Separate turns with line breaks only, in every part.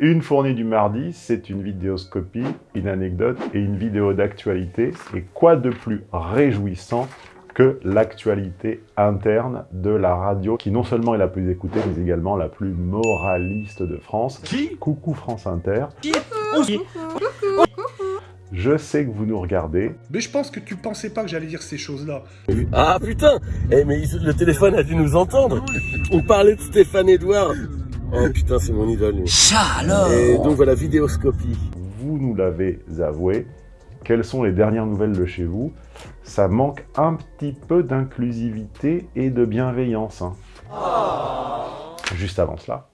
Une fournée du mardi, c'est une vidéoscopie, une anecdote et une vidéo d'actualité. Et quoi de plus réjouissant que l'actualité interne de la radio, qui non seulement est la plus écoutée, mais également la plus moraliste de France.
Qui?
Coucou France Inter. Je sais que vous nous regardez.
Mais je pense que tu pensais pas que j'allais dire ces choses-là.
Ah putain Eh mais le téléphone a dû nous entendre On parlait de Stéphane Edouard Oh putain, c'est mon idole lui. Et donc voilà, vidéoscopie.
Vous nous l'avez avoué. Quelles sont les dernières nouvelles de chez vous Ça manque un petit peu d'inclusivité et de bienveillance. hein. Juste avant cela.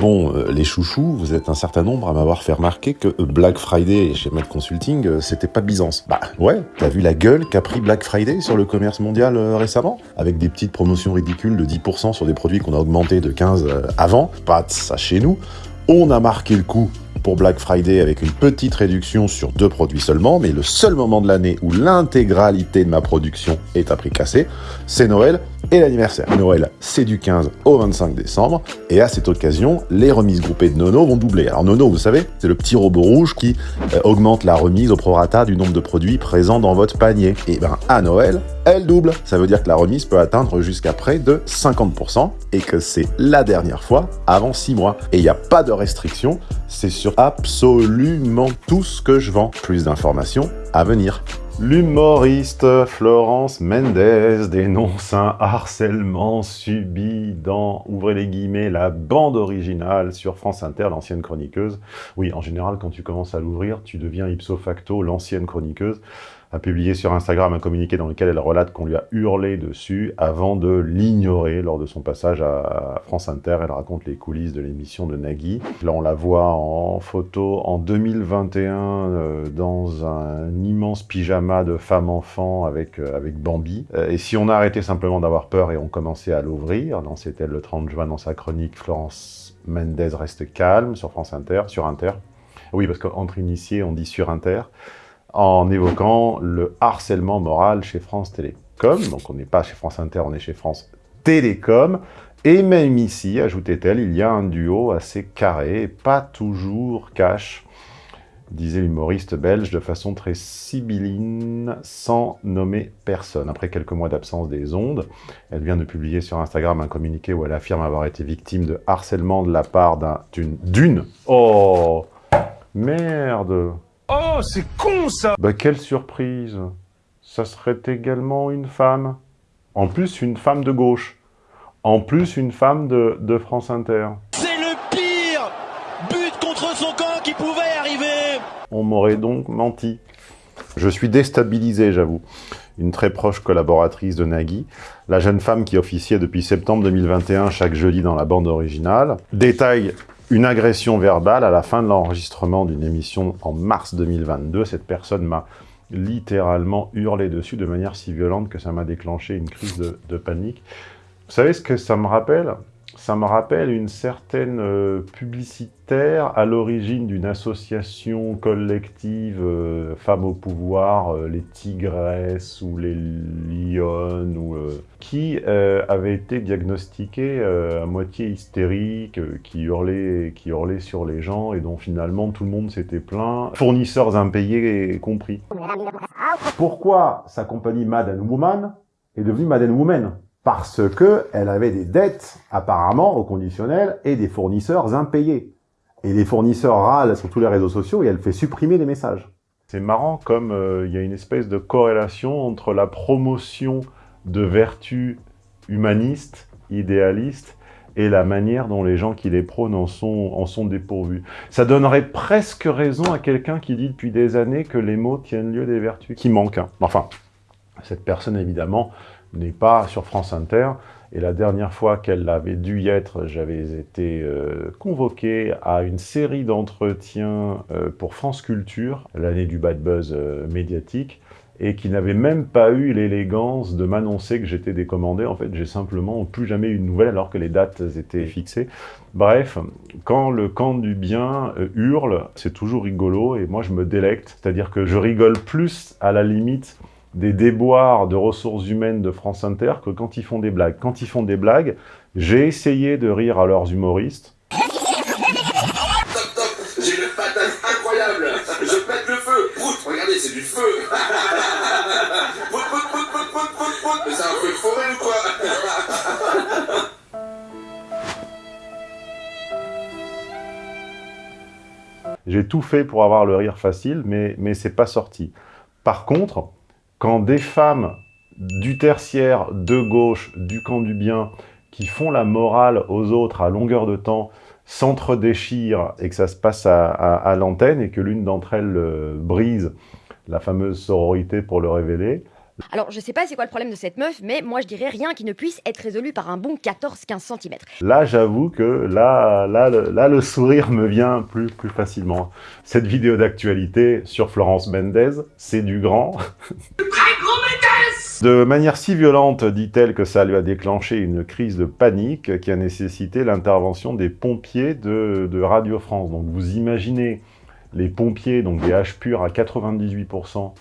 Bon, euh, les chouchous, vous êtes un certain nombre à m'avoir fait remarquer que euh, Black Friday chez Med Consulting, euh, c'était pas Byzance. Bah ouais, t'as vu la gueule qu'a pris Black Friday sur le commerce mondial récemment? Avec des petites promotions ridicules de 10% sur des produits qu'on a augmentés de 15 euh, avant. Pas de ça chez nous. On a marqué le coup pour Black Friday avec une petite réduction sur deux produits seulement, mais le seul moment de l'année où l'intégralité de ma production est à prix cassé, c'est Noël et l'anniversaire. Noël, c'est du 15 au 25 décembre, et à cette occasion, les remises groupées de Nono vont doubler. Alors Nono, vous savez, c'est le petit robot rouge qui euh, augmente la remise au prorata du nombre de produits présents dans votre panier. Et ben à Noël, elle double. Ça veut dire que la remise peut atteindre jusqu'à près de 50%, et que c'est la dernière fois avant 6 mois. Et il n'y a pas de restriction, c'est sur absolument tout ce que je vends. Plus d'informations à venir.
L'humoriste Florence Mendes dénonce un harcèlement subi dans, ouvrez les guillemets, la bande originale sur France Inter, l'ancienne chroniqueuse. Oui, en général, quand tu commences à l'ouvrir, tu deviens ipso facto l'ancienne chroniqueuse a publié sur Instagram un communiqué dans lequel elle relate qu'on lui a hurlé dessus avant de l'ignorer lors de son passage à France Inter. Elle raconte les coulisses de l'émission de Nagui. Là, on la voit en photo en 2021 euh, dans un immense pyjama de femme-enfant avec, euh, avec Bambi. Euh, et si on a arrêté simplement d'avoir peur et on commençait à l'ouvrir, c'était le 30 juin dans sa chronique Florence Mendez reste calme sur France Inter, sur Inter. Oui, parce qu'entre initiés, on dit sur Inter en évoquant le harcèlement moral chez France Télécom. Donc on n'est pas chez France Inter, on est chez France Télécom. Et même ici, ajoutait-elle, il y a un duo assez carré, pas toujours cash, disait l'humoriste belge de façon très sibylline, sans nommer personne. Après quelques mois d'absence des ondes, elle vient de publier sur Instagram un communiqué où elle affirme avoir été victime de harcèlement de la part d'un- d'une... d'une Oh Merde
Oh, c'est con ça
bah quelle surprise Ça serait également une femme. En plus, une femme de gauche. En plus, une femme de, de France Inter.
C'est le pire but contre son camp qui pouvait arriver
On m'aurait donc menti. Je suis déstabilisé, j'avoue. Une très proche collaboratrice de Nagui, la jeune femme qui officiait depuis septembre 2021 chaque jeudi dans la bande originale, détaille une agression verbale à la fin de l'enregistrement d'une émission en mars 2022. Cette personne m'a littéralement hurlé dessus de manière si violente que ça m'a déclenché une crise de, panique. Vous savez ce que ça me rappelle? Ça me rappelle une certaine euh, publicitaire à l'origine d'une association collective euh, femmes au pouvoir, euh, les tigresses ou les lionnes, ou, euh, qui euh, avait été diagnostiquée euh, à moitié hystérique, qui, hurlait, qui hurlait sur les gens et dont finalement tout le monde s'était plaint, fournisseurs impayés compris. Pourquoi sa compagnie Mad Woman est devenue Mad Woman? Parce que elle avait des dettes, apparemment, au conditionnel, et des fournisseurs impayés. Et les fournisseurs râlent sur tous les réseaux sociaux et elle fait supprimer les messages. C'est marrant comme euh, il y a une espèce de corrélation entre la promotion de vertus humanistes, idéalistes, et la manière dont les gens qui les prônent en sont, en sont dépourvus. Ça donnerait presque raison à quelqu'un qui dit depuis des années que les mots tiennent lieu des vertus qui manquent. hein. Enfin, cette personne, évidemment, n'est pas sur France Inter. Et la dernière fois qu'elle avait dû y être, j'avais été euh, convoqué à une série d'entretiens euh, pour France Culture, l'année du bad buzz euh, médiatique, et qui n'avait même pas eu l'élégance de m'annoncer que j'étais décommandé. En fait, j'ai simplement plus jamais eu de nouvelles alors que les dates étaient fixées. Bref, quand le camp du bien hurle, c'est toujours rigolo, et moi je me délecte, c'est-à-dire que je rigole plus à la limite des déboires de ressources humaines de France Inter que quand ils font des blagues. Quand ils font des blagues, j'ai essayé de rire à leurs humoristes.
Top, top, j'ai une patate incroyable, je pète le feu, Prout, regardez, c'est du feu Prout, prout, prout, prout, prout, prout, prout, mais c'est un feu de forêt ou quoi?
J'ai tout fait pour avoir le rire facile, mais, mais c'est pas sorti. Par contre, quand des femmes du tertiaire, de gauche, du camp du bien, qui font la morale aux autres à longueur de temps, s'entre-déchirent et que ça se passe à, l'antenne et que l'une d'entre elles euh, brise la fameuse sororité pour le révéler,
Alors, je sais pas c'est quoi le problème de cette meuf, mais moi je dirais rien qui ne puisse être résolu par un bon 14-15 cm.
Là, j'avoue que là, là, le, là, le sourire me vient plus, plus facilement. Cette vidéo d'actualité sur Florence Mendez, c'est du grand. De manière si violente, dit-elle, que ça lui a déclenché une crise de panique qui a nécessité l'intervention des pompiers de, Radio France. Donc vous imaginez les pompiers, donc des H purs à 98%,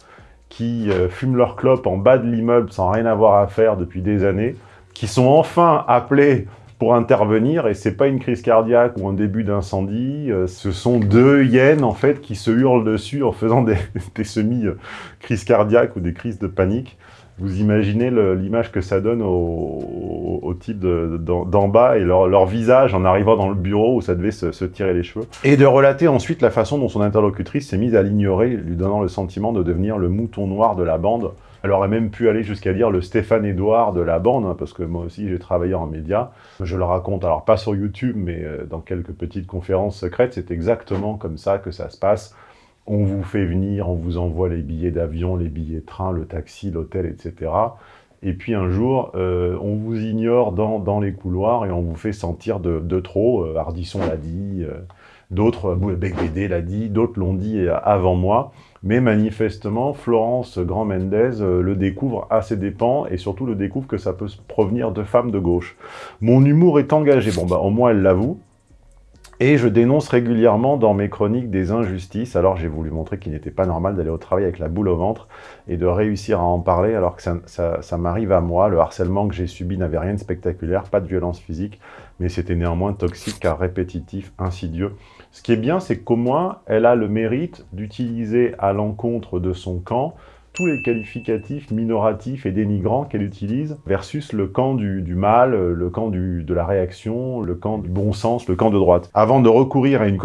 qui euh, fument leur clope en bas de l'immeuble sans rien avoir à faire depuis des années, qui sont enfin appelés pour intervenir, et c'est pas une crise cardiaque ou un début d'incendie, euh, ce sont deux hyènes, en fait, qui se hurlent dessus en faisant des, des semi-crises cardiaques ou des crises de panique. Vous imaginez l'image que ça donne au, au- au type de- d'en bas et leur, visage en arrivant dans le bureau où ça devait se, se tirer les cheveux. Et de relater ensuite la façon dont son interlocutrice s'est mise à l'ignorer, lui donnant le sentiment de devenir le mouton noir de la bande. Elle aurait même pu aller jusqu'à dire le Stéphane Edouard de la bande, hein, parce que moi aussi j'ai travaillé en médias. Je le raconte, alors pas sur YouTube, mais euh, dans quelques petites conférences secrètes, c'est exactement comme ça que ça se passe. On vous fait venir, on vous envoie les billets d'avion, les billets de train, le taxi, l'hôtel, etc. Et puis un jour, euh, on vous ignore dans, dans les couloirs et on vous fait sentir de, de trop. Euh, l'a dit, euh, d'autres, euh, Becbédé l'a dit, d'autres l'ont dit euh, avant moi. Mais manifestement, Florence Grand Mendez euh, le découvre à ses dépens et surtout le découvre que ça peut provenir de femmes de gauche. Mon humour est engagé, bon bah au moins elle l'avoue. Et je dénonce régulièrement dans mes chroniques des injustices, alors j'ai voulu montrer qu'il n'était pas normal d'aller au travail avec la boule au ventre et de réussir à en parler alors que ça, ça- ça m'arrive à moi. Le harcèlement que j'ai subi n'avait rien de spectaculaire, pas de violence physique, mais c'était néanmoins toxique car répétitif, insidieux. Ce qui est bien, c'est qu'au moins, elle a le mérite d'utiliser à l'encontre de son camp tous les qualificatifs minoratifs et dénigrants qu'elle utilise versus le camp du, du mal, le camp du, de la réaction, le camp du bon sens, le camp de droite. Avant de recourir à une,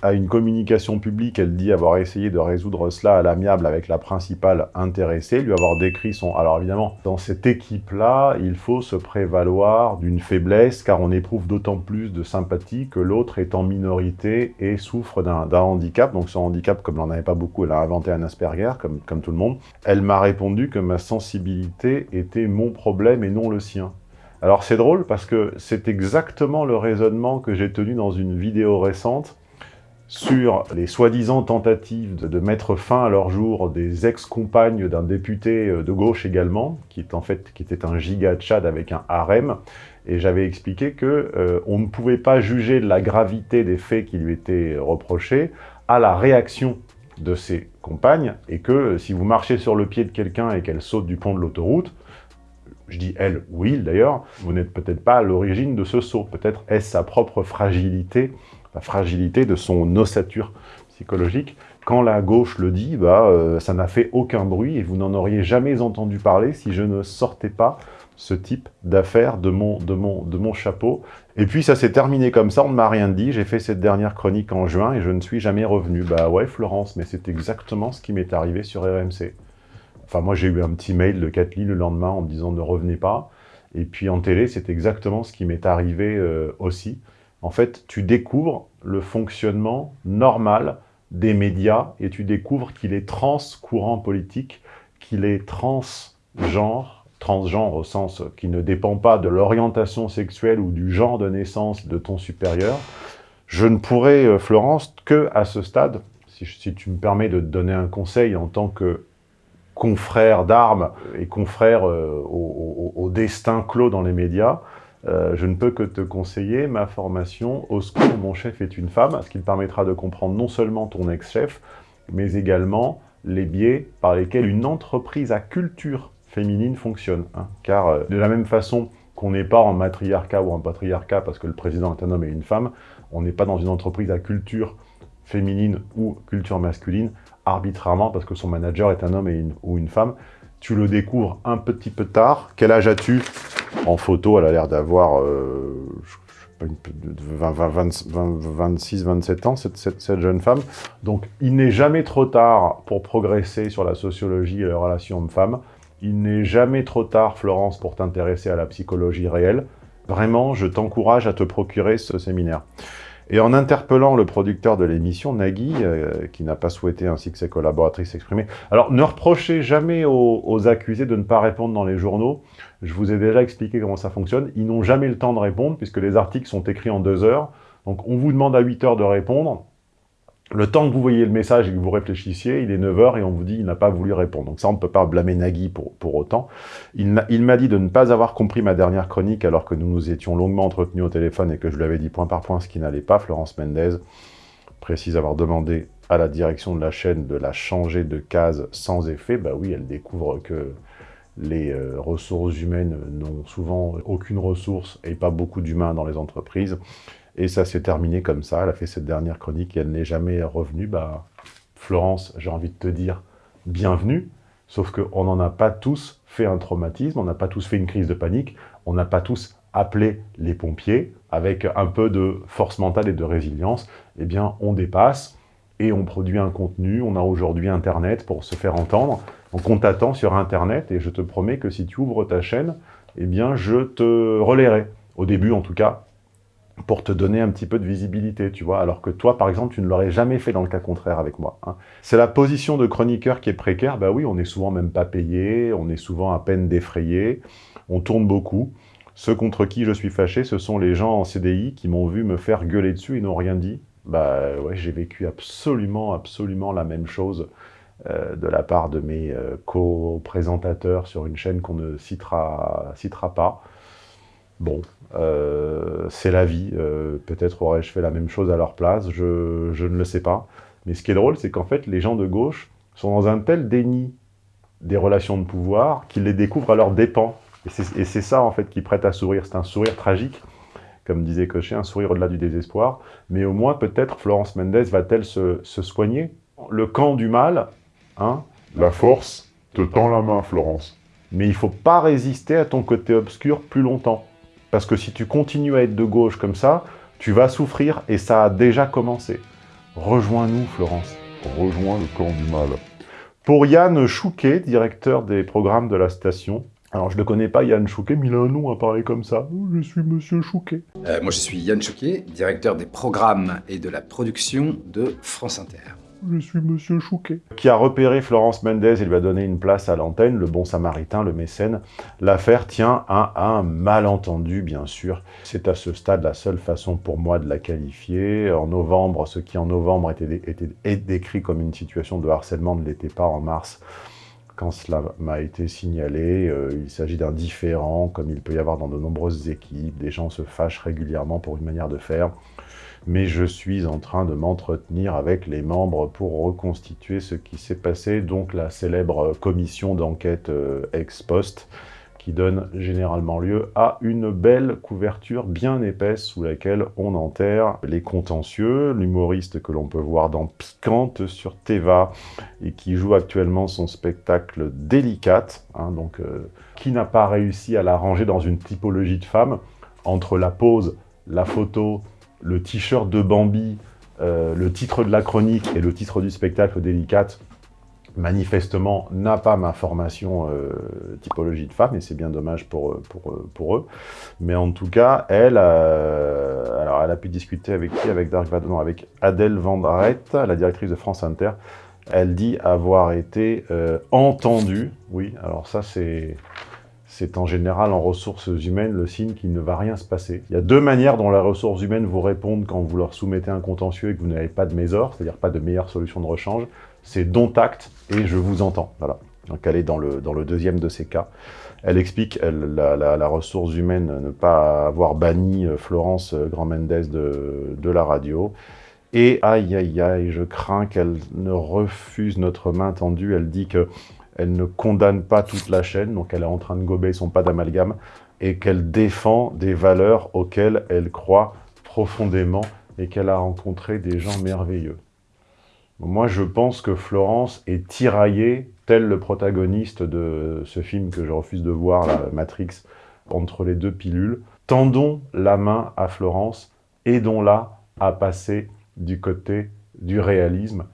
à une communication publique, elle dit avoir essayé de résoudre cela à l'amiable avec la principale intéressée, lui avoir décrit son... Alors évidemment, dans cette équipe-là, il faut se prévaloir d'une faiblesse car on éprouve d'autant plus de sympathie que l'autre est en minorité et souffre d'un handicap. Donc son handicap, comme elle n'en avait pas beaucoup, elle a inventé un Asperger, comme, comme tout le monde. Elle m'a répondu que ma sensibilité était mon problème et non le sien. Alors c'est drôle parce que c'est exactement le raisonnement que j'ai tenu dans une vidéo récente sur les soi-disant tentatives de, mettre fin à leur jour des ex-compagnes d'un député euh, de gauche également, qui est en fait était un giga Tchad avec un harem, et j'avais expliqué que euh, on ne pouvait pas juger de la gravité des faits qui lui étaient reprochés à la réaction de ses compagnes, et que euh, si vous marchez sur le pied de quelqu'un et qu'elle saute du pont de l'autoroute, je dis elle ou il d'ailleurs, vous n'êtes peut-être pas à l'origine de ce saut, peut-être est-ce sa propre fragilité, la fragilité de son ossature psychologique. Quand la gauche le dit, bah, euh, ça n'a fait aucun bruit et vous n'en auriez jamais entendu parler si je ne sortais pas ce type d'affaires de mon, de, mon, de mon chapeau. Et puis ça s'est terminé comme ça, on ne m'a rien dit, j'ai fait cette dernière chronique en juin et je ne suis jamais revenu. Bah ouais Florence, mais c'est exactement ce qui m'est arrivé sur RMC. Enfin moi j'ai eu un petit mail de Kathleen le lendemain en me disant ne revenez pas. Et puis en télé, c'est exactement ce qui m'est arrivé euh, aussi. En fait, tu découvres le fonctionnement normal des médias et tu découvres qu'il est trans-courant politique, qu'il est transgenre, transgenre au sens qui ne dépend pas de l'orientation sexuelle ou du genre de naissance de ton supérieur. Je ne pourrais, euh, Florence, que à ce stade, si, tu me permets de te donner un conseil en tant que confrère d'armes et confrère euh, au destin clos dans les médias, euh, je ne peux que te conseiller ma formation Au secours, mon chef est une femme, ce qui te permettra de comprendre non seulement ton ex-chef, mais également les biais par lesquels une entreprise à culture féminine fonctionne. hein. Car euh, de la même façon qu'on n'est pas en matriarcat ou en patriarcat parce que le président est un homme et une femme, on n'est pas dans une entreprise à culture féminine ou culture masculine arbitrairement parce que son manager est un homme et une, ou une femme. Tu le découvres un petit peu tard. Quel âge as-tu? En photo, elle a l'air d'avoir euh, je- je sais pas, une- de 20, 20, 20, 20, 26, 27 ans, cette, cette- cette jeune femme. Donc, il n'est jamais trop tard pour progresser sur la sociologie et les relations hommes-femmes. Il n'est jamais trop tard, Florence, pour t'intéresser à la psychologie réelle. Vraiment, je t'encourage à te procurer ce séminaire. Et en interpellant le producteur de l'émission, Nagui, euh, qui n'a pas souhaité, ainsi que ses collaboratrices, s'exprimer. Alors, ne reprochez jamais aux, aux accusés de ne pas répondre dans les journaux. Je vous ai déjà expliqué comment ça fonctionne. Ils n'ont jamais le temps de répondre, puisque les articles sont écrits en deux heures. Donc, on vous demande à 8 heures de répondre. Le temps que vous voyez le message et que vous réfléchissiez, il est 9 heures et on vous dit il n'a pas voulu répondre. Donc ça, on ne peut pas blâmer Nagui pour, autant. Il m'a dit de ne pas avoir compris ma dernière chronique alors que nous nous étions longuement entretenus au téléphone et que je lui avais dit point par point ce qui n'allait pas. Florence Mendez précise avoir demandé à la direction de la chaîne de la changer de case sans effet. Bah oui, elle découvre que les euh, ressources humaines n'ont souvent aucune ressource et pas beaucoup d'humains dans les entreprises. Et ça s'est terminé comme ça. Elle a fait cette dernière chronique et elle n'est jamais revenue. Bah, Florence, j'ai envie de te dire bienvenue. Sauf qu'on n'en a pas tous fait un traumatisme, on n'a pas tous fait une crise de panique, on n'a pas tous appelé les pompiers avec un peu de force mentale et de résilience. Eh bien, on dépasse et on produit un contenu. On a aujourd'hui Internet pour se faire entendre. Donc, on t'attend sur Internet et je te promets que si tu ouvres ta chaîne, eh bien, je te relayerai. Au début, en tout cas, pour te donner un petit peu de visibilité, tu vois, alors que toi, par exemple, tu ne l'aurais jamais fait dans le cas contraire avec moi. hein. C'est la position de chroniqueur qui est précaire, bah oui, on est souvent même pas payé, on est souvent à peine défrayé, on tourne beaucoup. Ceux contre qui je suis fâché, ce sont les gens en CDI qui m'ont vu me faire gueuler dessus et n'ont rien dit. Bah ouais, j'ai vécu absolument, absolument la même chose euh, de la part de mes euh, co-présentateurs sur une chaîne qu'on ne citera, citera pas. Bon, euh, c'est la vie. euh, Peut-être aurais-je fait la même chose à leur place, je, ne le sais pas. Mais ce qui est drôle, c'est qu'en fait, les gens de gauche sont dans un tel déni des relations de pouvoir qu'ils les découvrent à leurs dépens. Et c'est ça, en fait, qui prête à sourire. C'est un sourire tragique, comme disait Cochet, un sourire au-delà du désespoir. Mais au moins, peut-être, Florence Mendes va-t-elle se, se soigner Le camp du mal, hein
La force te tend la main, Florence.
mais il faut pas résister à ton côté obscur plus longtemps. Parce que si tu continues à être de gauche comme ça, tu vas souffrir et ça a déjà commencé. Rejoins-nous, Florence.
Rejoins le camp du mal.
Pour Yann Chouquet, directeur des programmes de la station. Alors, je ne connais pas, Yann Chouquet, mais il a un nom à parler comme ça. Oh, Je suis Monsieur Chouquet.
Euh, moi, je suis Yann Chouquet, directeur des programmes et de la production de France Inter.
Je suis Monsieur Chouquet. Qui a repéré Florence Mendez et lui a donné une place à l'antenne, le bon samaritain, le mécène. L'affaire tient à un malentendu, bien sûr. C'est à ce stade la seule façon pour moi de la qualifier. En novembre, ce qui en novembre était, décrit comme une situation de harcèlement ne l'était pas en mars. Quand cela m'a été signalé, euh, il s'agit d'un différent, comme il peut y avoir dans de nombreuses équipes. Des gens se fâchent régulièrement pour une manière de faire mais je suis en train de m'entretenir avec les membres pour reconstituer ce qui s'est passé, donc la célèbre commission d'enquête euh, ex post, qui donne généralement lieu à une belle couverture bien épaisse sous laquelle on enterre les contentieux, l'humoriste que l'on peut voir dans Piquante sur Teva et qui joue actuellement son spectacle Délicate, hein, donc euh, qui n'a pas réussi à la ranger dans une typologie de femme. Entre la pose, la photo, le t-shirt de Bambi, euh, le titre de la chronique et le titre du spectacle Délicate, manifestement, n'a pas ma formation euh, typologie de femme, et c'est bien dommage pour, eux- pour, eux-. Mais en tout cas, elle, euh, a pu discuter avec qui? Avec Dark Vador, non, avec Adèle Vendrette, la directrice de France Inter. Elle dit avoir été euh, entendue. Oui, alors ça, c'est c'est en général en ressources humaines le signe qu'il ne va rien se passer. Il y a deux manières dont les ressources humaines vous répondent quand vous leur soumettez un contentieux et que vous n'avez pas de mésor, c'est-à-dire pas de meilleure solution de rechange. C'est dont acte et je vous entends. Voilà. Donc elle est dans le, deuxième de ces cas. Elle explique, la ressource humaine, ne pas avoir banni euh, Florence euh, Grand Mendez de, de la radio. Et aïe aïe aïe, je crains qu'elle ne refuse notre main tendue. Elle dit que elle ne condamne pas toute la chaîne, donc elle est en train de gober son pas d'amalgame, et qu'elle défend des valeurs auxquelles elle croit profondément et qu'elle a rencontré des gens merveilleux. Moi, je pense que Florence est tiraillée, tel le protagoniste de ce film que je refuse de voir, la Matrix, entre les deux pilules. Tendons la main à Florence, aidons-la à passer du côté du réalisme,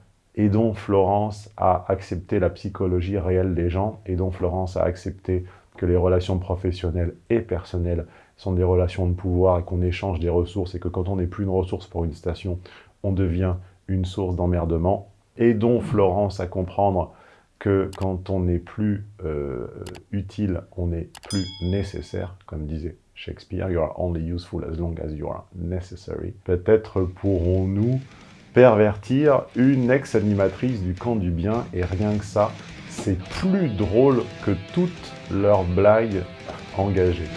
aidons Florence à accepter la psychologie réelle des gens, aidons Florence à accepter que les relations professionnelles et personnelles sont des relations de pouvoir et qu'on échange des ressources et que quand on n'est plus une ressource pour une station, on devient une source d'emmerdement. Aidons Florence à comprendre que quand on n'est plus euh, utile, on n'est plus nécessaire, comme disait Shakespeare, you are only useful as long as you are necessary. Peut-être pourrons-nous pervertir une ex-animatrice du camp du bien, et rien que ça, c'est plus drôle que toutes leurs blagues engagées.